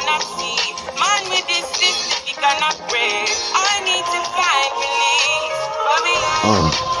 cannot see. Man with this system, he cannot. I need to find relief. Mind,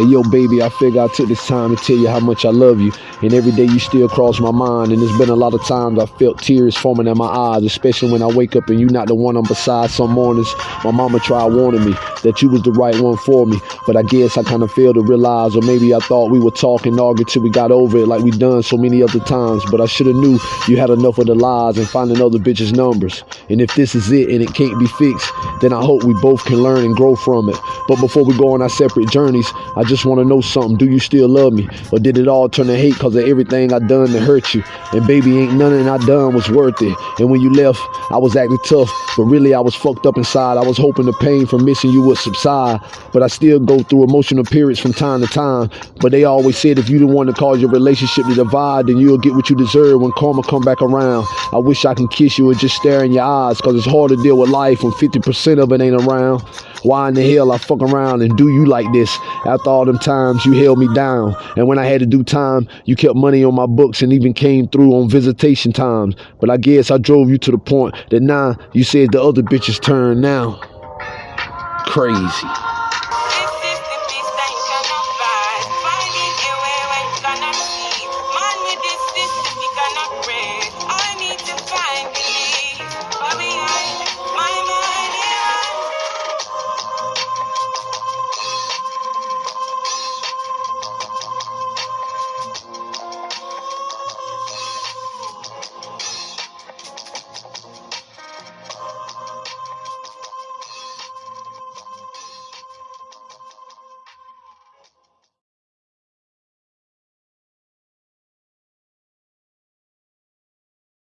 Hey, yo, baby, I figure I took this time to tell you how much I love you. And every day you still cross my mind. And there's been a lot of times I felt tears forming in my eyes, especially when I wake up and you're not the one I'm beside some mornings. My mama tried warning me that you was the right one for me. But I guess I kind of failed to realize, or maybe I thought we were talking, arguing till we got over it like we done so many other times. But I should have knew you had enough of the lies and finding other bitches' numbers. And if this is it and it can't be fixed, then I hope we both can learn and grow from it. But before we go on our separate journeys, I just want to know something. Do you still love me? Or did it all turn to hate because of everything I done to hurt you? And baby, ain't nothing I done was worth it. And when you left, I was acting tough, but really I was fucked up inside. I was hoping the pain from missing you would subside. But I still go through emotional periods from time to time. But they always said if you didn't want to cause your relationship to divide, then you'll get what you deserve when karma come back around. I wish I can kiss you or just stare in your eyes, cause it's hard to deal with life when 50% of it ain't around. Why in the hell I fuck around and do you like this? After all them times you held me down. And when I had to do time, you kept money on my books and even came through on visitation times. But I guess I drove you to the point that now you said the other bitches turn now. Crazy.